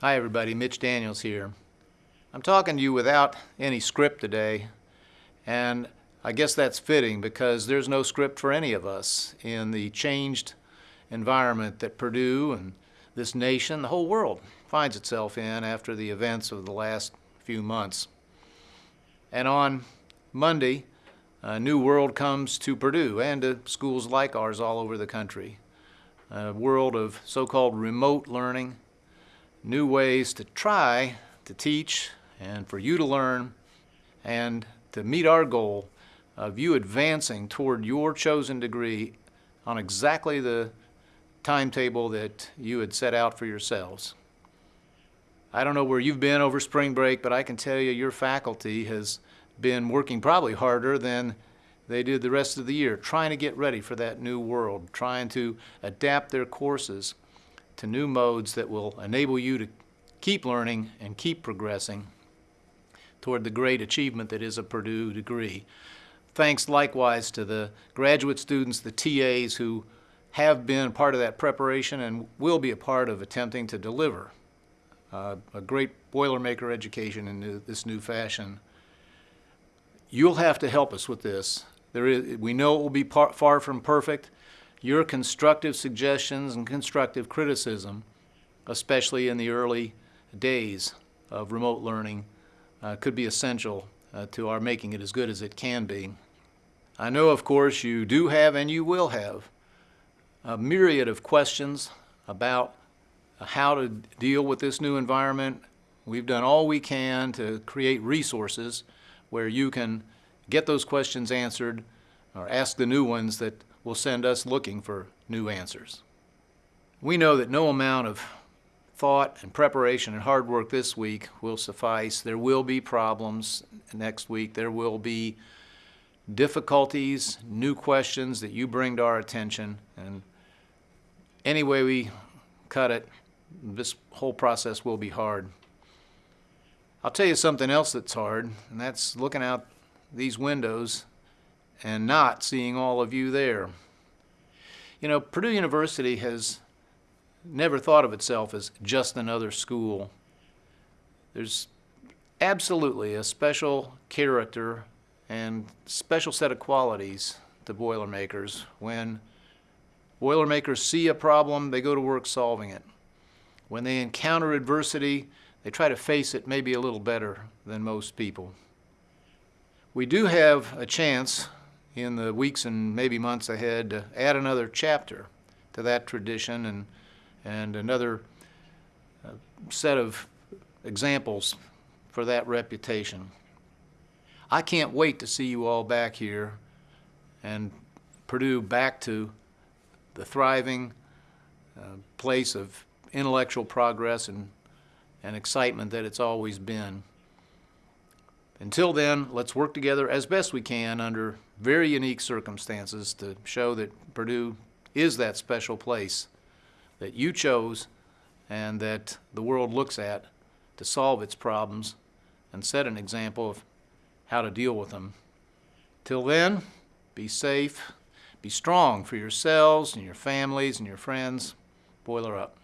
Hi, everybody. Mitch Daniels here. I'm talking to you without any script today, and I guess that's fitting because there's no script for any of us in the changed environment that Purdue and this nation, the whole world, finds itself in after the events of the last few months. And on Monday, a new world comes to Purdue and to schools like ours all over the country. A world of so-called remote learning, new ways to try to teach and for you to learn and to meet our goal of you advancing toward your chosen degree on exactly the timetable that you had set out for yourselves. I don't know where you've been over spring break, but I can tell you your faculty has been working probably harder than they did the rest of the year, trying to get ready for that new world, trying to adapt their courses to new modes that will enable you to keep learning and keep progressing toward the great achievement that is a Purdue degree. Thanks likewise to the graduate students, the TAs who have been part of that preparation and will be a part of attempting to deliver uh, a great Boilermaker education in this new fashion. You'll have to help us with this. There is, we know it will be par, far from perfect, your constructive suggestions and constructive criticism, especially in the early days of remote learning, uh, could be essential uh, to our making it as good as it can be. I know, of course, you do have and you will have a myriad of questions about how to deal with this new environment. We've done all we can to create resources where you can get those questions answered or ask the new ones that will send us looking for new answers. We know that no amount of thought and preparation and hard work this week will suffice. There will be problems next week. There will be difficulties, new questions that you bring to our attention. And any way we cut it, this whole process will be hard. I'll tell you something else that's hard, and that's looking out these windows and not seeing all of you there. You know, Purdue University has never thought of itself as just another school. There's absolutely a special character and special set of qualities to Boilermakers. When Boilermakers see a problem, they go to work solving it. When they encounter adversity, they try to face it maybe a little better than most people. We do have a chance in the weeks and maybe months ahead to add another chapter to that tradition and, and another uh, set of examples for that reputation. I can't wait to see you all back here and Purdue back to the thriving uh, place of intellectual progress and, and excitement that it's always been. Until then, let's work together as best we can under very unique circumstances to show that Purdue is that special place that you chose and that the world looks at to solve its problems and set an example of how to deal with them. Till then, be safe, be strong for yourselves and your families and your friends. Boiler up.